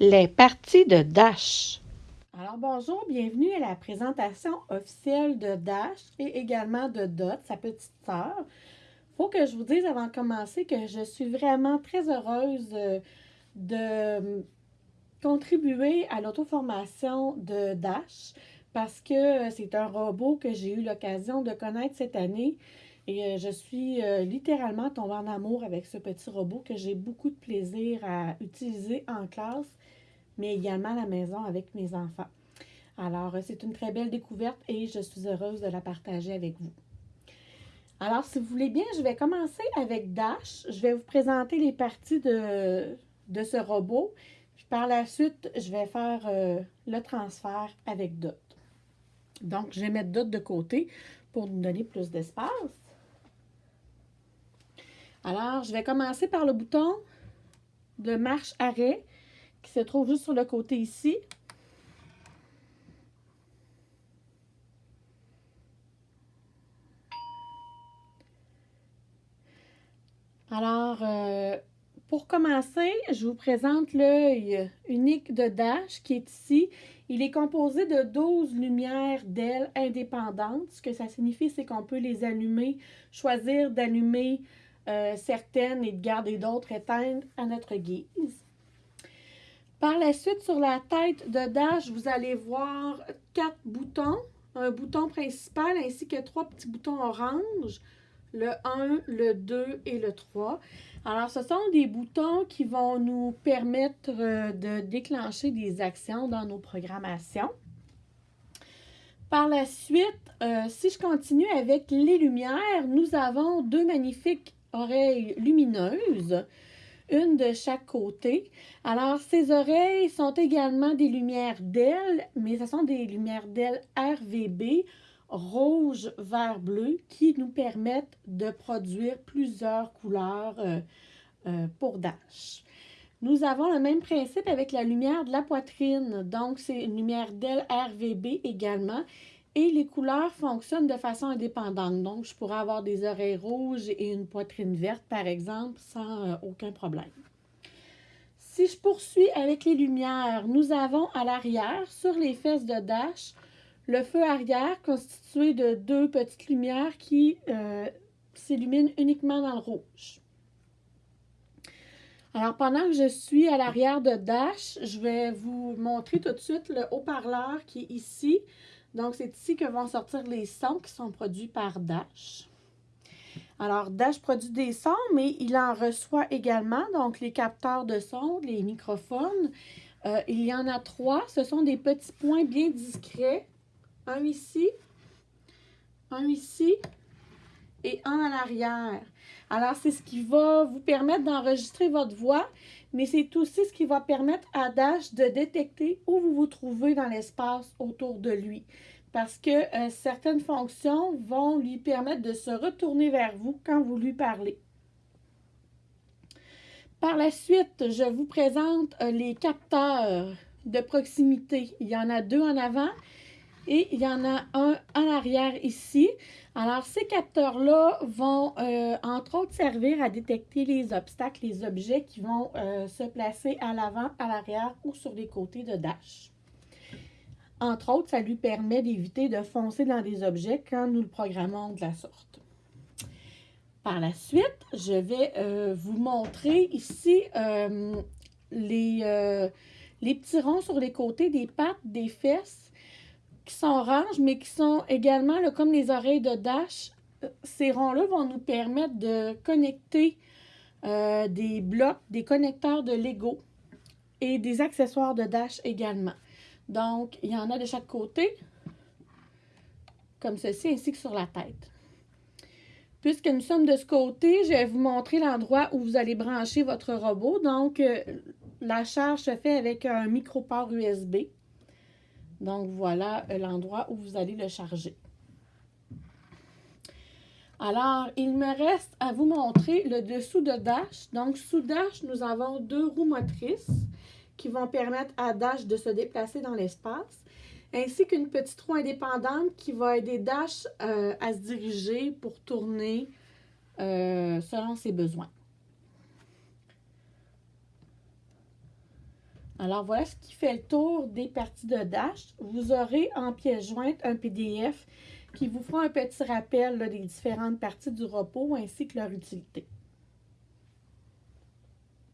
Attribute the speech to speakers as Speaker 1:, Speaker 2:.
Speaker 1: Les parties de Dash. Alors bonjour, bienvenue à la présentation officielle de Dash et également de Dot, sa petite sœur. Faut que je vous dise avant de commencer que je suis vraiment très heureuse euh, de contribuer à l'auto-formation de Dash parce que c'est un robot que j'ai eu l'occasion de connaître cette année et euh, je suis euh, littéralement tombée en amour avec ce petit robot que j'ai beaucoup de plaisir à utiliser en classe, mais également à la maison avec mes enfants. Alors, euh, c'est une très belle découverte et je suis heureuse de la partager avec vous. Alors, si vous voulez bien, je vais commencer avec Dash. Je vais vous présenter les parties de, de ce robot. Puis par la suite, je vais faire le transfert avec Dot. Donc, je vais mettre Dot de côté pour nous donner plus d'espace. Alors, je vais commencer par le bouton de marche-arrêt qui se trouve juste sur le côté ici. Alors, euh, pour commencer, je vous présente l'œil unique de Dash qui est ici. Il est composé de 12 lumières d'ailes indépendantes. Ce que ça signifie, c'est qu'on peut les allumer, choisir d'allumer euh, certaines et de garder d'autres éteintes à notre guise. Par la suite, sur la tête de Dash, vous allez voir quatre boutons. Un bouton principal ainsi que trois petits boutons orange, le 1, le 2 et le 3. Alors, ce sont des boutons qui vont nous permettre euh, de déclencher des actions dans nos programmations. Par la suite, euh, si je continue avec les lumières, nous avons deux magnifiques oreilles lumineuses, une de chaque côté. Alors, ces oreilles sont également des lumières d'ailes, mais ce sont des lumières d'ailes RVB, rouge, vert, bleu, qui nous permettent de produire plusieurs couleurs euh, euh, pour Dash. Nous avons le même principe avec la lumière de la poitrine. Donc, c'est une lumière d'aile RVB également. Et les couleurs fonctionnent de façon indépendante. Donc, je pourrais avoir des oreilles rouges et une poitrine verte, par exemple, sans euh, aucun problème. Si je poursuis avec les lumières, nous avons à l'arrière, sur les fesses de Dash, le feu arrière constitué de deux petites lumières qui euh, s'illuminent uniquement dans le rouge. Alors, pendant que je suis à l'arrière de Dash, je vais vous montrer tout de suite le haut-parleur qui est ici. Donc, c'est ici que vont sortir les sons qui sont produits par Dash. Alors, Dash produit des sons, mais il en reçoit également, donc les capteurs de son, les microphones. Euh, il y en a trois. Ce sont des petits points bien discrets. Un ici, un ici et un à l'arrière. Alors, c'est ce qui va vous permettre d'enregistrer votre voix, mais c'est aussi ce qui va permettre à Dash de détecter où vous vous trouvez dans l'espace autour de lui. Parce que euh, certaines fonctions vont lui permettre de se retourner vers vous quand vous lui parlez. Par la suite, je vous présente euh, les capteurs de proximité. Il y en a deux en avant et il y en a un en arrière ici. Alors, ces capteurs-là vont, euh, entre autres, servir à détecter les obstacles, les objets qui vont euh, se placer à l'avant, à l'arrière ou sur les côtés de Dash. Entre autres, ça lui permet d'éviter de foncer dans des objets quand nous le programmons de la sorte. Par la suite, je vais euh, vous montrer ici les, les petits ronds sur les côtés des pattes, des fesses qui sont oranges, mais qui sont également comme les oreilles de Dash. Euh, ces ronds-là vont nous permettre de connecter euh, des blocs, des connecteurs de Lego et des accessoires de Dash également. Donc, il y en a de chaque côté, comme ceci, ainsi que sur la tête. Puisque nous sommes de ce côté, je vais vous montrer l'endroit où vous allez brancher votre robot. Donc, euh, la charge se fait avec un micro-port USB. Donc, voilà l'endroit où vous allez le charger. Alors, il me reste à vous montrer le dessous de Dash. Donc, sous Dash, nous avons deux roues motrices qui vont permettre à Dash de se déplacer dans l'espace, ainsi qu'une petite roue indépendante qui va aider Dash euh, à se diriger pour tourner euh, selon ses besoins. Alors voilà ce qui fait le tour des parties de Dash. Vous aurez en pièce jointe un PDF qui vous fera un petit rappel des différentes parties du repos ainsi que leur utilité.